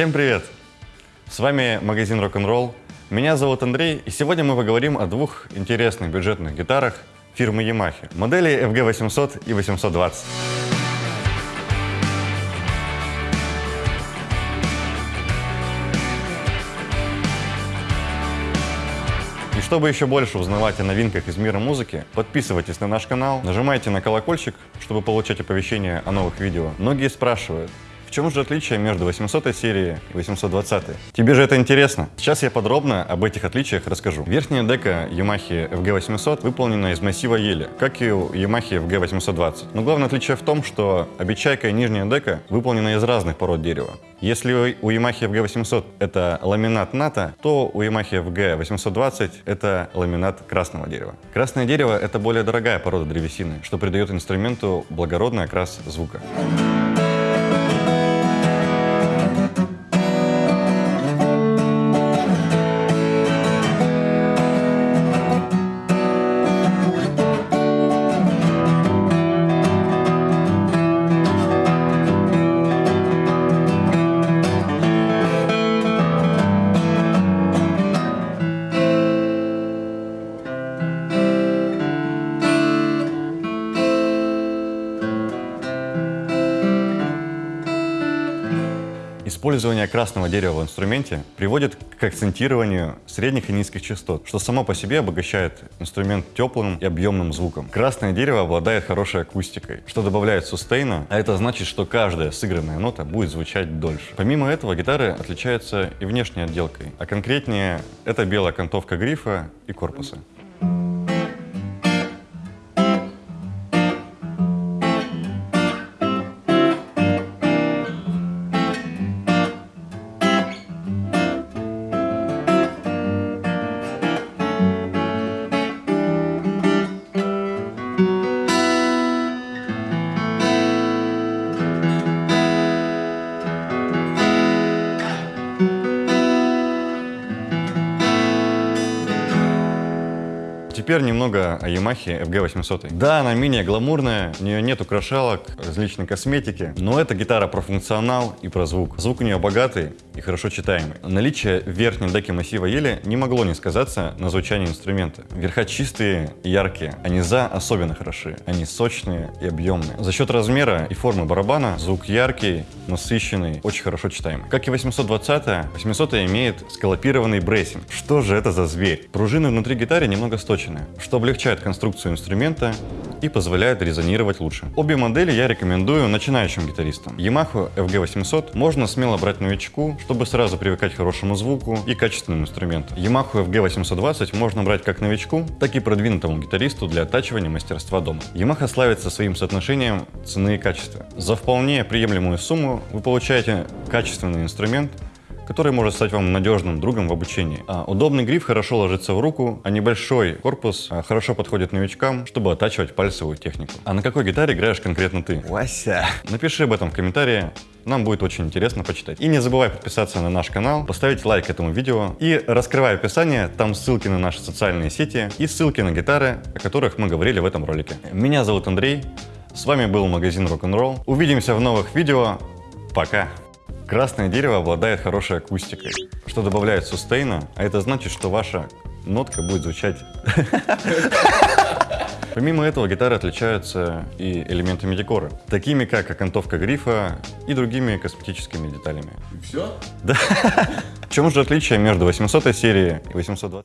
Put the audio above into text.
Всем привет! С вами магазин Rock'n'Roll. Меня зовут Андрей, и сегодня мы поговорим о двух интересных бюджетных гитарах фирмы Yamaha. Модели FG800 и 820. И чтобы еще больше узнавать о новинках из мира музыки, подписывайтесь на наш канал, нажимайте на колокольчик, чтобы получать оповещения о новых видео. Многие спрашивают, в чем же отличие между 800 серией и 820? Тебе же это интересно? Сейчас я подробно об этих отличиях расскажу. Верхняя дека Yamaha FG800 выполнена из массива ели, как и у Yamaha FG820. Но главное отличие в том, что обечайка и нижняя дека выполнены из разных пород дерева. Если у Yamaha FG800 это ламинат НАТО, то у Yamaha FG820 это ламинат красного дерева. Красное дерево — это более дорогая порода древесины, что придает инструменту благородный окрас звука. Использование красного дерева в инструменте приводит к акцентированию средних и низких частот, что само по себе обогащает инструмент теплым и объемным звуком. Красное дерево обладает хорошей акустикой, что добавляет сустейна, а это значит, что каждая сыгранная нота будет звучать дольше. Помимо этого, гитары отличаются и внешней отделкой, а конкретнее это белая окантовка грифа и корпуса. Теперь немного о Yamaha FG800. Да, она менее гламурная, у нее нет украшалок, различной косметики, но это гитара про функционал и про звук. Звук у нее богатый и хорошо читаемый. Наличие верхней деки массива ели не могло не сказаться на звучании инструмента. Верха чистые и яркие, а низа особенно хороши. Они сочные и объемные. За счет размера и формы барабана звук яркий, насыщенный, очень хорошо читаемый. Как и 820, 800 имеет скалопированный bracing. Что же это за зверь? Пружины внутри гитары немного сточены увеличены, что облегчает конструкцию инструмента и позволяет резонировать лучше. Обе модели я рекомендую начинающим гитаристам. Yamaha FG800 можно смело брать новичку, чтобы сразу привыкать к хорошему звуку и качественному инструменту. Yamaha FG820 можно брать как новичку, так и продвинутому гитаристу для оттачивания мастерства дома. Yamaha славится своим соотношением цены и качества. За вполне приемлемую сумму вы получаете качественный инструмент, который может стать вам надежным другом в обучении. А удобный гриф хорошо ложится в руку, а небольшой корпус а, хорошо подходит новичкам, чтобы оттачивать пальцевую технику. А на какой гитаре играешь конкретно ты? Вася! Напиши об этом в комментарии, нам будет очень интересно почитать. И не забывай подписаться на наш канал, поставить лайк этому видео и раскрывай описание, там ссылки на наши социальные сети и ссылки на гитары, о которых мы говорили в этом ролике. Меня зовут Андрей, с вами был магазин Rock'n'Roll. Увидимся в новых видео, пока! Красное дерево обладает хорошей акустикой, что добавляет сустейна, а это значит, что ваша нотка будет звучать... Помимо этого, гитары отличаются и элементами декора, такими как окантовка грифа и другими косметическими деталями. И все? Да. В чем же отличие между 800 серией и 820?